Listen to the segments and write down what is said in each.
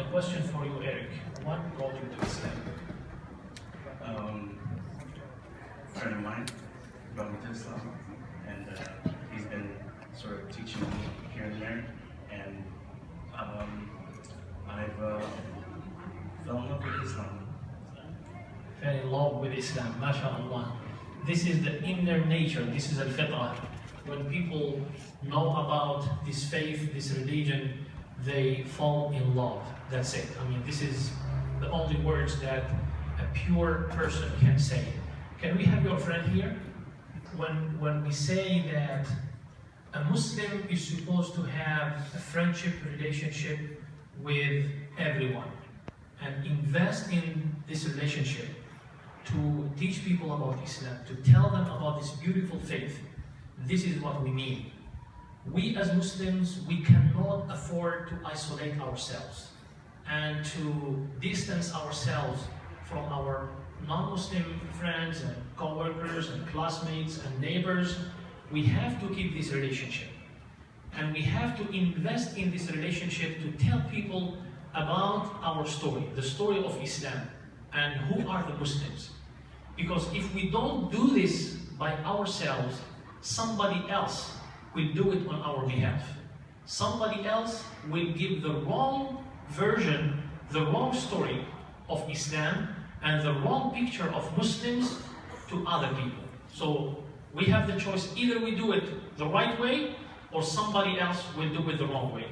my question for you, Eric. What brought you to Islam? Um, a friend of mine brought me to Islam, and uh, he's been sort of teaching me here and there, and um, I've uh, fell in love with Islam. Fell in love with Islam, mashallah. This is the inner nature, this is al fitrah. When people know about this faith, this religion, they fall in love. That's it. I mean, this is the only words that a pure person can say. Can we have your friend here? When, when we say that a Muslim is supposed to have a friendship relationship with everyone and invest in this relationship to teach people about Islam, to tell them about this beautiful faith. This is what we mean. We as Muslims, we cannot afford to isolate ourselves and to distance ourselves from our non-Muslim friends and co-workers and classmates and neighbors. We have to keep this relationship. And we have to invest in this relationship to tell people about our story, the story of Islam, and who are the Muslims. Because if we don't do this by ourselves, somebody else will do it on our behalf. Somebody else will give the wrong version, the wrong story of Islam, and the wrong picture of Muslims to other people. So we have the choice, either we do it the right way, or somebody else will do it the wrong way.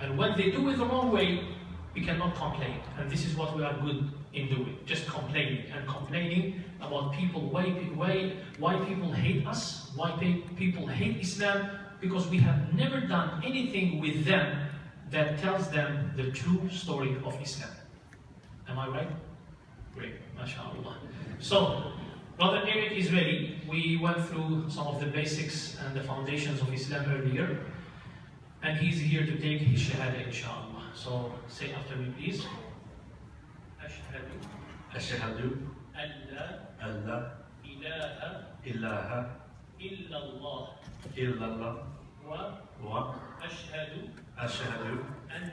And when they do it the wrong way, we cannot complain. And this is what we are good in doing, just complaining and complaining about people, why, why, why people hate us, why people hate Islam, because we have never done anything with them that tells them the true story of Islam. Am I right? Great, mashallah. So, Brother Eric is ready. We went through some of the basics and the foundations of Islam earlier, and he's here to take his shahada, inshallah. So, say after me, please. أشهد أشهد أن لا أن لا إله إله إلا الله إلا الله وأشهد وأشهد أن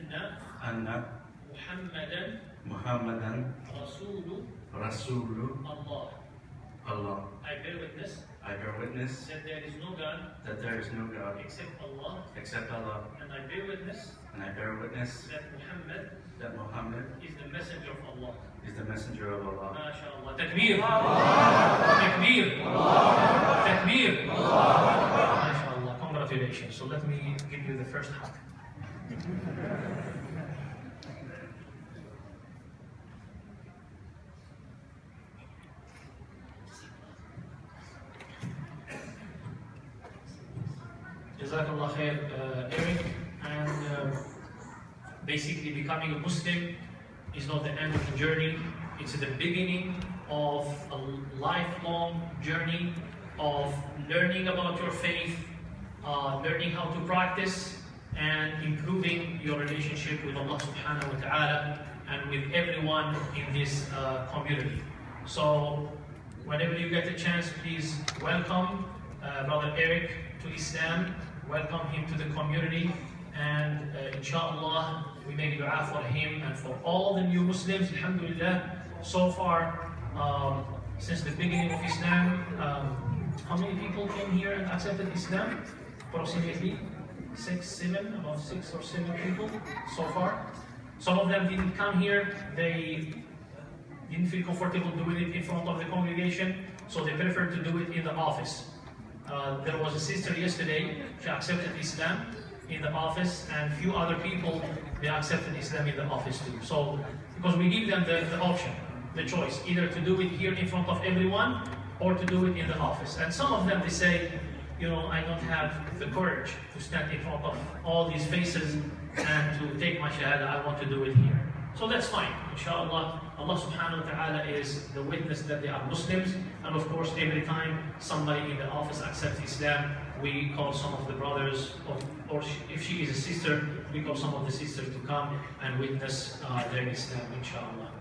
أن محمدا محمدا رسول رسول الله. Allah. I bear witness I bear witness that there is no God that there is no God except Allah, except Allah, and I bear witness and I bear witness that Muhammad that Muhammad is the messenger of Allah. is the messenger of Allah. MashaAllah. Takbir. Takbir. Takbir. MashaAllah. Congratulations. So let me give you the first hug. Jazakallah khair, uh, Eric. And uh, basically, becoming a Muslim is not the end of the journey, it's the beginning of a lifelong journey of learning about your faith, uh, learning how to practice, and improving your relationship with Allah subhanahu wa ta'ala and with everyone in this uh, community. So, whenever you get a chance, please welcome uh, Brother Eric to Islam, welcome him to the community, and uh, inshallah, we make dua for him and for all the new Muslims, alhamdulillah. So far, um, since the beginning of Islam, um, how many people came here and accepted Islam? Approximately six, seven, about six or seven people so far. Some of them didn't come here, they didn't feel comfortable doing it in front of the congregation, so they preferred to do it in the office. Uh, there was a sister yesterday, she accepted Islam in the office, and few other people, they accepted Islam in the office too. So, because we give them the, the option, the choice, either to do it here in front of everyone, or to do it in the office. And some of them, they say, you know, I don't have the courage to stand in front of all these faces and to take my shahada, I want to do it here. So that's fine, inshallah. Allah subhanahu wa ta'ala is the witness that they are Muslims. And of course, every time somebody in the office accepts Islam, we call some of the brothers, or, or if she is a sister, we call some of the sisters to come and witness uh, their Islam, inshallah.